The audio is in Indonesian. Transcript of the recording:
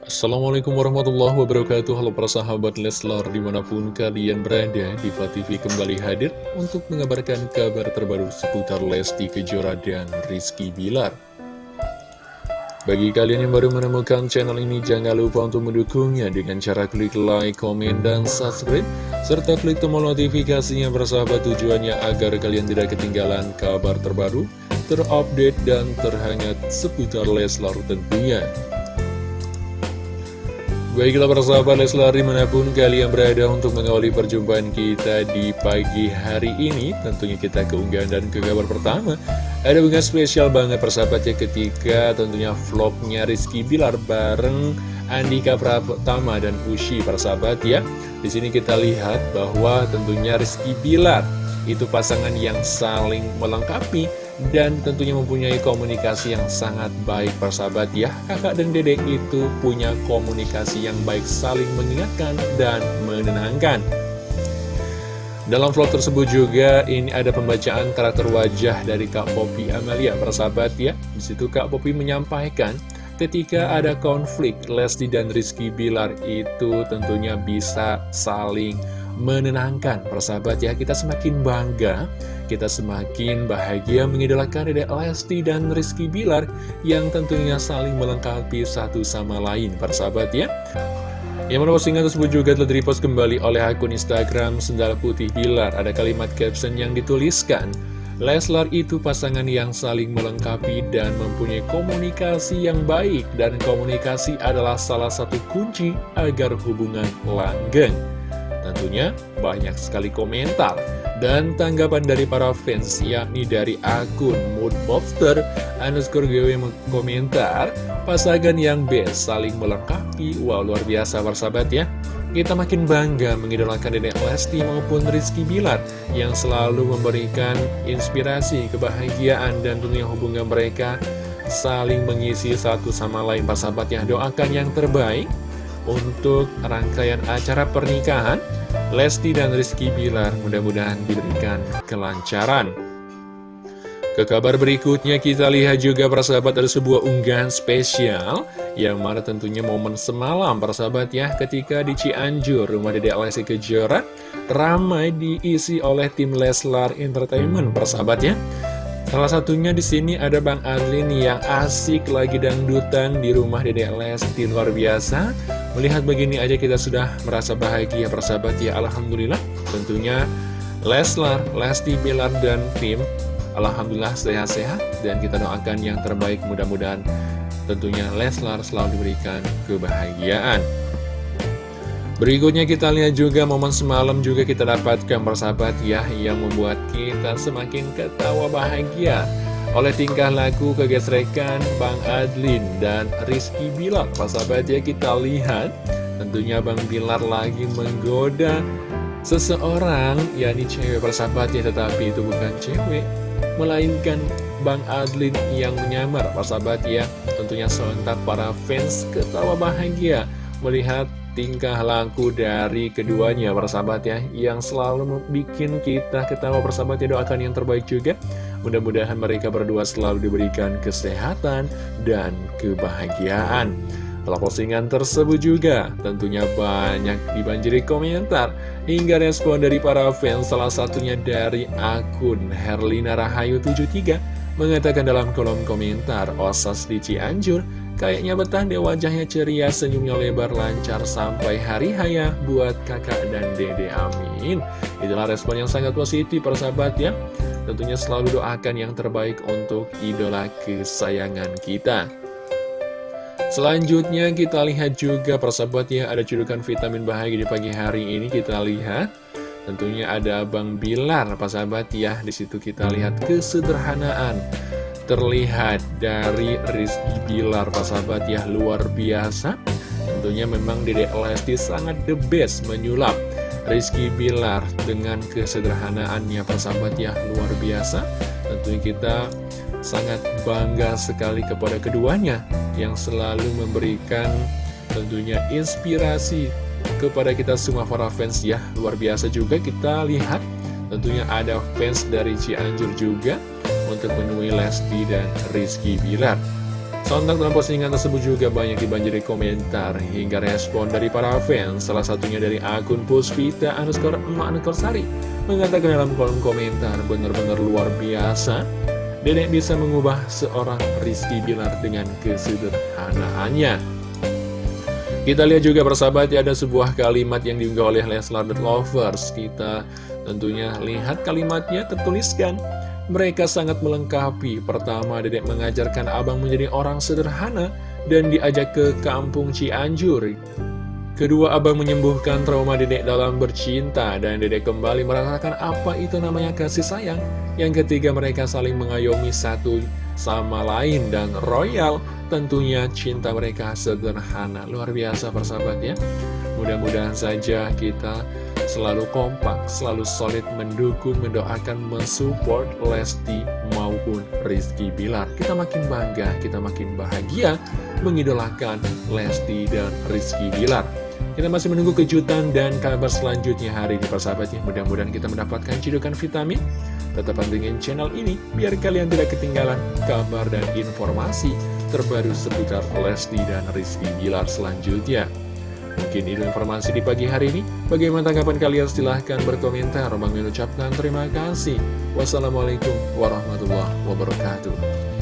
Assalamualaikum warahmatullahi wabarakatuh. Halo para sahabat Leslar di mana pun kalian berada Diva TV kembali hadir untuk mengabarkan kabar terbaru seputar Lesti Kejora dan Rizky Bilar. Bagi kalian yang baru menemukan channel ini jangan lupa untuk mendukungnya dengan cara klik like, komen, dan subscribe serta klik tombol notifikasinya bersahabat tujuannya agar kalian tidak ketinggalan kabar terbaru terupdate dan terhangat seputar Leslar tentunya Baiklah para sahabat Leslar di mana pun kalian berada untuk mengawali perjumpaan kita di pagi hari ini Tentunya kita keunggahan dan ke kabar pertama. Ada bunga spesial banget persahabat ya ketika tentunya vlognya Rizky Bilar bareng Andika Pratama dan Ushi persahabat ya. Di sini kita lihat bahwa tentunya Rizky Bilar itu pasangan yang saling melengkapi dan tentunya mempunyai komunikasi yang sangat baik persahabat ya. Kakak dan dedek itu punya komunikasi yang baik saling mengingatkan dan menenangkan. Dalam vlog tersebut juga ini ada pembacaan karakter wajah dari Kak Poppy Amalia persahabat ya. Di situ Kak Poppy menyampaikan ketika ada konflik Lesti dan Rizky Bilar itu tentunya bisa saling menenangkan. Persahabat ya kita semakin bangga kita semakin bahagia mengidolakan Dedek Lesti dan Rizky Bilar yang tentunya saling melengkapi satu sama lain. Persahabat ya. Yang mana postingan tersebut juga telah direpost kembali oleh akun Instagram Sendal Putih Bilar. Ada kalimat caption yang dituliskan Leslar itu pasangan yang saling melengkapi dan mempunyai komunikasi yang baik dan komunikasi adalah salah satu kunci agar hubungan langgeng. Tentunya banyak sekali komentar dan tanggapan dari para fans yakni dari akun moodbobster underscore yang komentar pasangan yang best saling melengkapi. Wow luar biasa persahabat ya. Kita makin bangga mengidolakan Dedek Lesti maupun Rizky Bilar yang selalu memberikan inspirasi, kebahagiaan, dan dunia hubungan mereka saling mengisi satu sama lain sahabat yang doakan yang terbaik untuk rangkaian acara pernikahan Lesti dan Rizky Bilar mudah-mudahan diberikan kelancaran. Ke kabar berikutnya kita lihat juga persahabat ada sebuah unggahan spesial Yang mana tentunya momen semalam persahabat ya Ketika di Cianjur rumah Dedek Lesti Kejora Ramai diisi oleh tim Leslar Entertainment persahabat ya Salah satunya di sini ada Bang Adlin yang asik lagi dangdutan di rumah Dedek Lesti luar biasa Melihat begini aja kita sudah merasa bahagia persahabat ya Alhamdulillah Tentunya Leslar, Lesti Bilar dan tim Alhamdulillah sehat-sehat dan kita doakan yang terbaik. Mudah-mudahan tentunya Leslar selalu diberikan kebahagiaan. Berikutnya kita lihat juga momen semalam juga kita dapatkan persahabat ya yang membuat kita semakin ketawa bahagia oleh tingkah laku kegesrekan Bang Adlin dan Rizky Bilar. Persahabat ya kita lihat. Tentunya Bang Bilar lagi menggoda seseorang yakni cewek. Persahabatnya tetapi itu bukan cewek melainkan Bang Adlin yang menyamar. Sahabat ya tentunya sontak para fans ketawa bahagia melihat tingkah laku dari keduanya persahabat ya yang selalu bikin kita ketawa persahabat ya doakan yang terbaik juga. Mudah-mudahan mereka berdua selalu diberikan kesehatan dan kebahagiaan. Setelah postingan tersebut juga tentunya banyak dibanjiri komentar hingga respon dari para fans salah satunya dari akun Herlina Rahayu 73 mengatakan dalam kolom komentar Osas di Cianjur kayaknya betah deh wajahnya ceria senyumnya lebar lancar sampai hari haya buat kakak dan dede amin. Itulah respon yang sangat positif persahabat ya. Tentunya selalu doakan yang terbaik untuk idola kesayangan kita. Selanjutnya kita lihat juga persahabat ya ada judukan vitamin bahagia di pagi hari ini kita lihat. Tentunya ada Bang Bilar persahabat ya di situ kita lihat kesederhanaan terlihat dari Rizky Bilar persahabat ya luar biasa. Tentunya memang Dedek Lesti sangat the best menyulap Rizky Bilar dengan kesederhanaannya persahabat ya luar biasa. Tentunya kita sangat bangga sekali kepada keduanya yang selalu memberikan tentunya inspirasi kepada kita semua para fans ya. Luar biasa juga kita lihat tentunya ada fans dari Cianjur juga untuk menemui Lesti dan Rizky Bilar Sontak dalam postingan tersebut juga banyak dibanjiri komentar hingga respon dari para fans, salah satunya dari akun Puspita underscore emak underscore sari, mengatakan dalam kolom komentar benar-benar luar biasa, Dedek bisa mengubah seorang Rizky Bilar dengan kesederhanaannya. Kita lihat juga persahabat ya ada sebuah kalimat yang diunggah oleh Leslar The Lovers. Kita tentunya lihat kalimatnya tertuliskan. Mereka sangat melengkapi. Pertama, Dedek mengajarkan abang menjadi orang sederhana dan diajak ke kampung Cianjur. Kedua, abang menyembuhkan trauma dedek dalam bercinta dan dedek kembali merasakan apa itu namanya kasih sayang. Yang ketiga, mereka saling mengayomi satu sama lain dan royal. Tentunya cinta mereka sederhana. Luar biasa persahabat ya. Mudah-mudahan saja kita selalu kompak, selalu solid mendukung, mendoakan, mensupport Lesti maupun Rizky Bilar. Kita makin bangga, kita makin bahagia mengidolakan Lesti dan Rizky Bilar. Kita masih menunggu kejutan dan kabar selanjutnya hari ini persahabatnya. Mudah-mudahan kita mendapatkan cidukan vitamin. Tetap pantengin channel ini biar kalian tidak ketinggalan kabar dan informasi terbaru seputar Lesti dan Rizky Bilar selanjutnya. Mungkin itu informasi di pagi hari ini. Bagaimana tanggapan kalian? Silahkan berkomentar. Bang mengucapkan terima kasih. Wassalamualaikum warahmatullahi wabarakatuh.